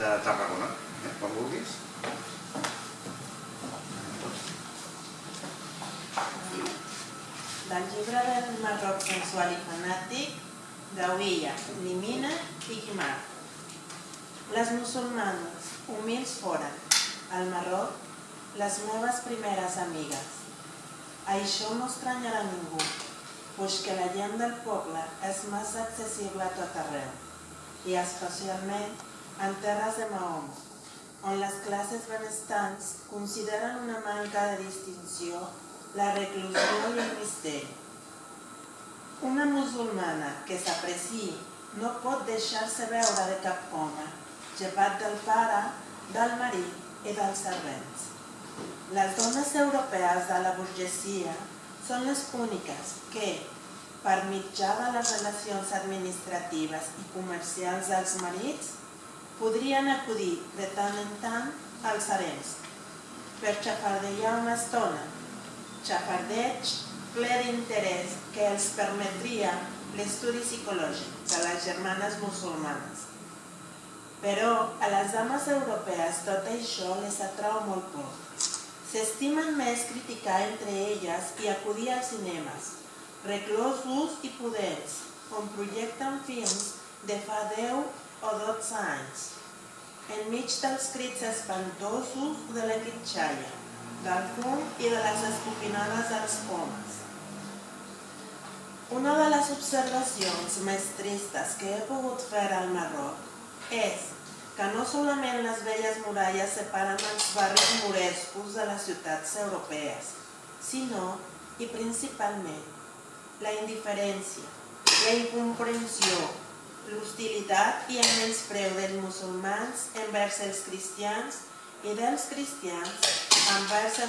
de Tarragona, eh? quan vulguis. Del llibre del Marroc sensual i fanàtic d'Auilla, Limina i Guimar. Les musulmanes, humils foren, al Marroc, les meves primeres amigues. Això no estranyarà ningú, puix que la gent del poble és massa accessible a tot arreu, i especialment en terres de Mahoma, on les classes benestants consideren una manca de distinció la reclusió i el misteri. Una musulmana que s'apreci no pot deixar-se veure de cap home, llevat del pare, del marit i dels servents. Les dones europees de la burgesia són les úniques que, per mitjà de les relacions administratives i comercials dels marits, podrien acudir de tant en tant als harems per xafardejar una estona, xafardeig ple d'interès que els permetria l'estudi psicològic de les germanes musulmanes. Però a les dames europees tot això les atrau molt poc. S'estimen més criticar entre elles i acudir als cinemes, reclosos i pudents, on projecten films de fa 10 o 12 anys, enmig dels crits espantosos de la quitxalla, del fum i de les escopinades dels homes. Una de les observacions més tristes que he pogut fer al Marroc és que no solament les velles muralles separen els barris morescos de les ciutats europees, sinó, i principalment, la indiferència, la incomprensió, l'hostilitat i el menyspreu dels musulmans envers els cristians i dels cristians envers